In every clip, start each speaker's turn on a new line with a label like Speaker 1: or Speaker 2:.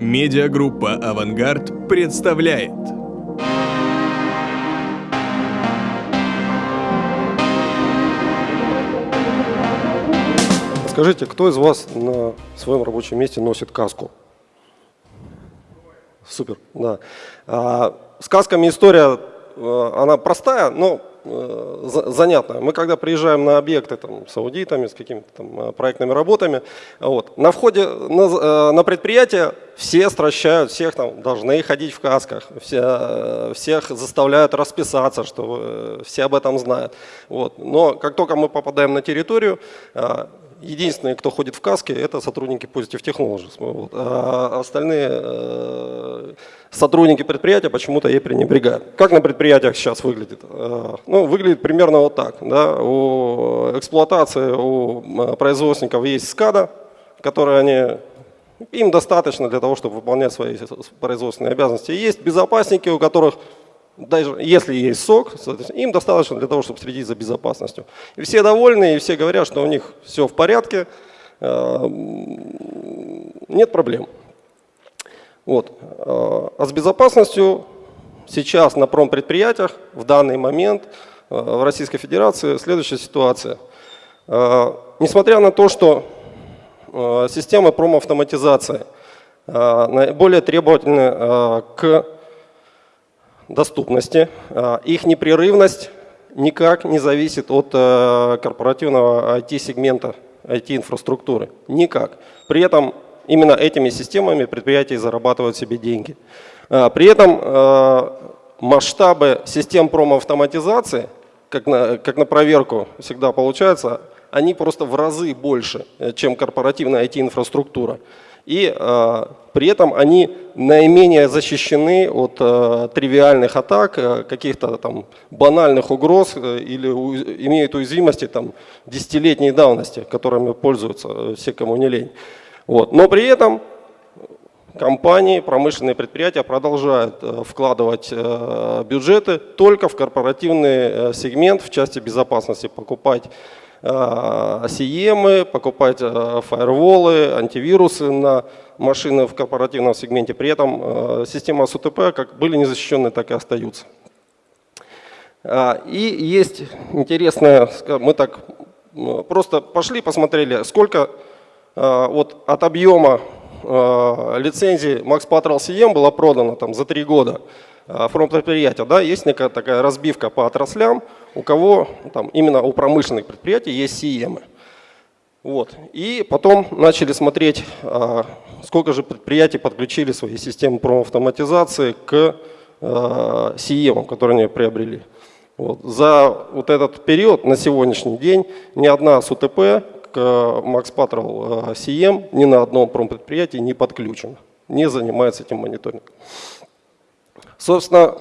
Speaker 1: Медиагруппа «Авангард» представляет
Speaker 2: Скажите, кто из вас на своем рабочем месте носит каску? Супер, да. А, с касками история, э, она простая, но э, занятная. Мы когда приезжаем на объекты там, с аудитами, с какими-то там э, проектными работами, вот, на входе на, на предприятие все стращают, всех там должны ходить в касках, все, всех заставляют расписаться, что все об этом знают. Вот. Но как только мы попадаем на территорию, единственные, кто ходит в каске, это сотрудники Positive Technologies. Вот. А остальные э, сотрудники предприятия почему-то ей пренебрегают. Как на предприятиях сейчас выглядит? Э, ну, выглядит примерно вот так. Да? У эксплуатации, у производственников есть скада, которые они им достаточно для того, чтобы выполнять свои производственные обязанности. Есть безопасники, у которых даже если есть сок, им достаточно для того, чтобы следить за безопасностью. И все довольны, и все говорят, что у них все в порядке, э, нет проблем. Вот. Э, а с безопасностью сейчас на промпредприятиях в данный момент э, в Российской Федерации следующая ситуация. Несмотря на то, что системы промавтоматизации наиболее требовательны к доступности. А, их непрерывность никак не зависит от э, корпоративного IT-сегмента, IT-инфраструктуры. Никак. При этом именно этими системами предприятия зарабатывают себе деньги. А, при этом э, масштабы систем промоавтоматизации, как на, как на проверку всегда получается, они просто в разы больше, э, чем корпоративная IT-инфраструктура и э, при этом они наименее защищены от э, тривиальных атак, э, каких-то там банальных угроз э, или у, имеют уязвимости там десятилетней давности, которыми пользуются э, все, кому не лень. Вот. Но при этом компании, промышленные предприятия продолжают вкладывать бюджеты только в корпоративный сегмент в части безопасности, покупать CEM, покупать э, фаерволы, антивирусы на машины в корпоративном сегменте. При этом э, система СУТП как были не защищены, так и остаются. И есть интересное, мы так просто пошли, посмотрели, сколько э, вот от объема лицензий Max Patrol CM было продано там, за три года. А, фронт-предприятия, да, есть некая такая разбивка по отраслям, у кого там, именно у промышленных предприятий есть CEM. Вот. И потом начали смотреть, а, сколько же предприятий подключили свои системы промавтоматизации к CEM, которые они приобрели. Вот. За вот этот период на сегодняшний день ни одна СУТП к Max Patrol CEM ни на одном промпредприятии не подключена, не занимается этим мониторингом. Собственно,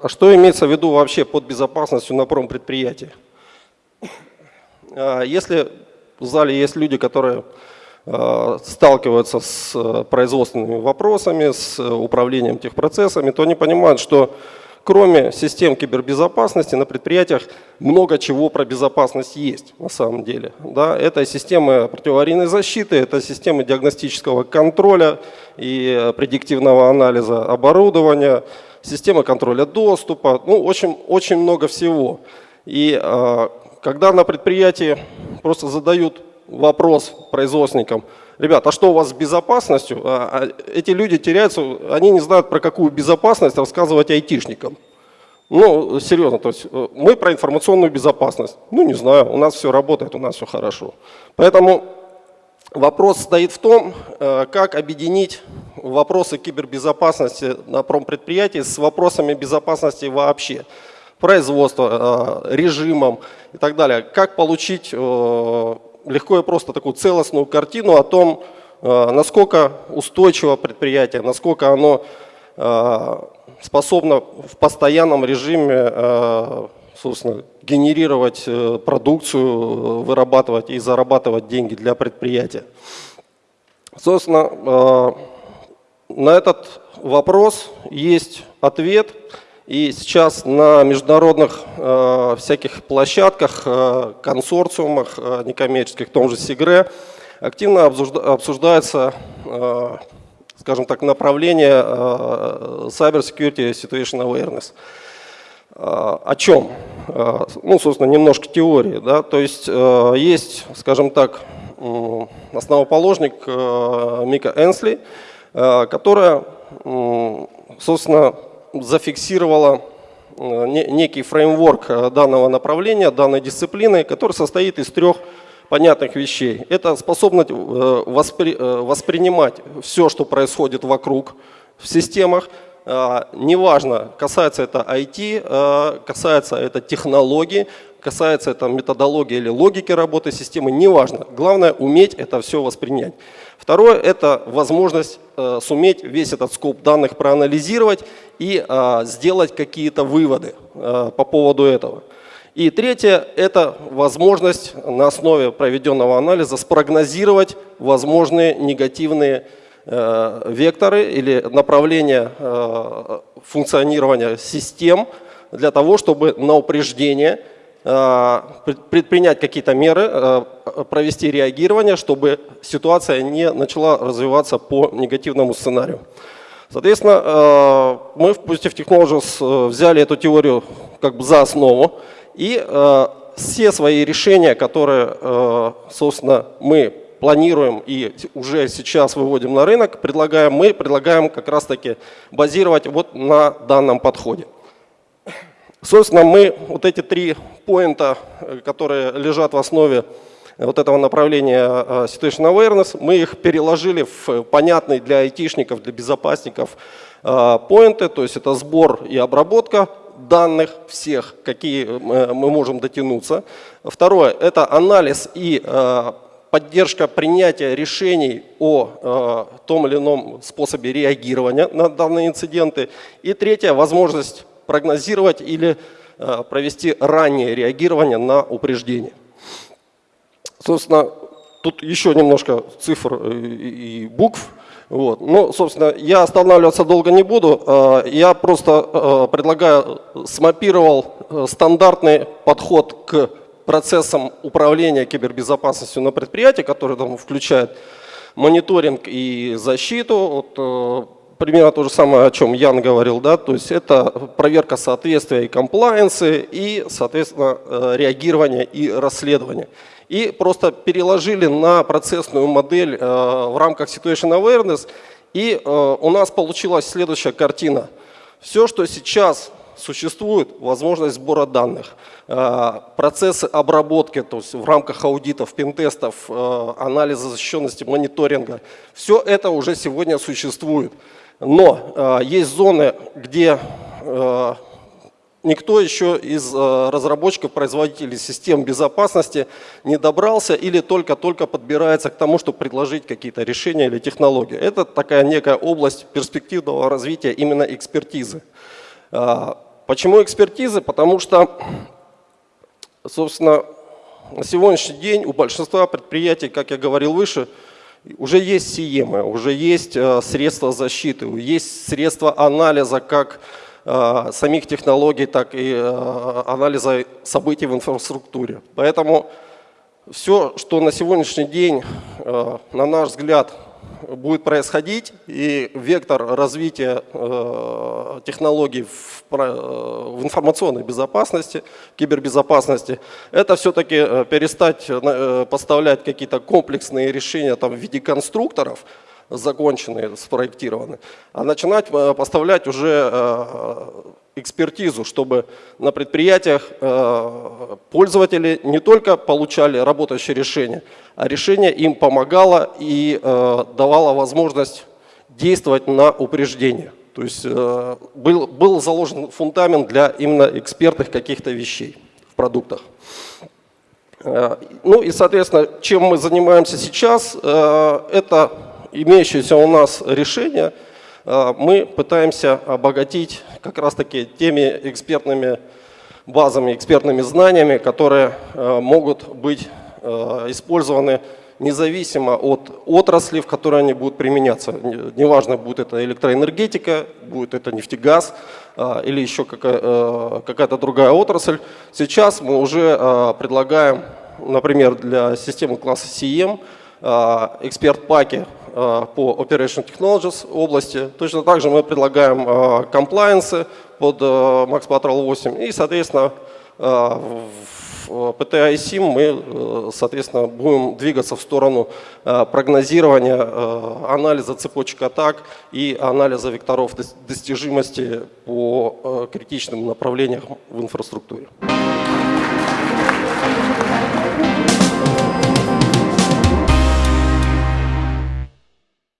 Speaker 2: а что имеется в виду вообще под безопасностью на промпредприятии? А, если в зале есть люди, которые а, сталкиваются с э, производственными вопросами, с э, управлением техпроцессами, то они понимают, что кроме систем кибербезопасности на предприятиях много чего про безопасность есть на самом деле. Да, это системы противоаварийной защиты, это системы диагностического контроля и предиктивного анализа оборудования, системы контроля доступа, ну, очень, очень много всего. И э, когда на предприятии просто задают вопрос производственникам – ребят, а что у вас с безопасностью? А, а эти люди теряются, они не знают, про какую безопасность рассказывать айтишникам. Ну, серьезно, то есть э, мы про информационную безопасность. Ну, не знаю, у нас все работает, у нас все хорошо. Поэтому вопрос стоит в том, э, как объединить вопросы кибербезопасности на промпредприятии с вопросами безопасности вообще производства, э, режимом и так далее. Как получить легко и просто такую целостную картину о том, э, насколько устойчиво предприятие, насколько оно э, способно в постоянном режиме э, собственно, генерировать продукцию, вырабатывать и зарабатывать деньги для предприятия. Собственно, на этот вопрос есть ответ – и сейчас на международных э, всяких площадках, э, консорциумах э, некоммерческих, в том же СИГРЕ, активно обсуждается э, скажем так, направление Cyber Security Situation Awareness. О чем? Ну, собственно, немножко теории. Да? То есть есть, скажем так, основоположник Мика Энсли, которая, собственно, зафиксировала некий фреймворк данного направления, данной дисциплины, который состоит из трех понятных вещей. Это способность э, воспри, э, воспринимать все, что происходит вокруг в системах, э, неважно, касается это IT, касается это технологий, касается это методологии или логики работы системы, неважно. Главное уметь это все воспринять. Второе – это возможность суметь весь этот скоп данных проанализировать и сделать какие-то выводы по поводу этого. И третье – это возможность на основе проведенного анализа спрогнозировать возможные негативные э, векторы или направления э, функционирования систем для того, чтобы на упреждение э, предпринять какие-то меры, э, провести реагирование, чтобы ситуация не начала развиваться по негативному сценарию. Соответственно, э, мы в Positive Technologies э, взяли эту теорию как бы за основу, и э, все свои решения, которые, э, собственно, мы планируем и уже сейчас выводим на рынок, предлагаем, мы предлагаем как раз-таки базировать вот на данном подходе. Собственно, мы вот эти три поинта, э, которые лежат в основе вот этого направления э, Situation Awareness, мы их переложили в понятный для айтишников, для безопасников э, поинты, то есть это сбор и обработка данных всех, какие э, мы можем дотянуться. Второе – это анализ и э, поддержка принятия решений о э, том или ином способе реагирования на данные инциденты. И третье – возможность прогнозировать или провести раннее реагирование на упреждение. Собственно, тут еще немножко цифр и букв. Вот. Ну, собственно, я останавливаться долго не буду. Э, я просто э, предлагаю, смапировал э, стандартный подход к процессам управления кибербезопасностью на предприятии, который там включает мониторинг и защиту. Вот, примерно то же самое, о чем Ян говорил, да, то есть это проверка соответствия и комплайенсы, и, соответственно, реагирование и расследование и просто переложили на процессную модель э, в рамках Situation Awareness, и э, у нас получилась следующая картина. Все, что сейчас существует, возможность сбора данных, э, процессы обработки, то есть в рамках аудитов, пентестов, анализа защищенности, мониторинга, все это уже сегодня существует. Но есть зоны, где никто еще из э, разработчиков, производителей систем безопасности не добрался или только-только подбирается к тому, чтобы предложить какие-то решения или технологии. Это такая некая область перспективного развития именно экспертизы. Почему экспертизы? Потому что, собственно, на сегодняшний день у большинства предприятий, как я говорил выше, уже есть CM, уже есть э, средства защиты, есть средства анализа, как Э, самих технологий, так и э, анализа событий в инфраструктуре. Поэтому все, что на сегодняшний день, на наш взгляд, будет происходить, и вектор развития технологий в, в информационной безопасности, кибербезопасности, это все-таки перестать поставлять какие-то комплексные решения там, в виде конструкторов, законченные, спроектированы, а начинать э, поставлять уже э, экспертизу, чтобы на предприятиях э, пользователи не только получали работающие решения, а решение им помогало и давало возможность действовать на упреждение. То есть был, был заложен фундамент для именно экспертных каких-то вещей в продуктах. Ну и, соответственно, чем мы занимаемся сейчас, это имеющееся у нас решение э, мы пытаемся обогатить как раз-таки теми экспертными базами, экспертными знаниями, которые э, могут быть э, использованы независимо от отрасли, в которой они будут применяться. Неважно, будет это электроэнергетика, будет это нефтегаз или еще какая-то другая отрасль. Сейчас мы уже предлагаем, например, для системы класса CM эксперт-паки э, по Operation Technologies области. Точно так же мы предлагаем э, комплайенсы под э, Max Patrol 8 и, соответственно, э, в PTI SIM мы, э, соответственно, будем двигаться в сторону э, прогнозирования, э, анализа цепочек атак и анализа векторов дос- достижимости по э, критичным направлениям в инфраструктуре.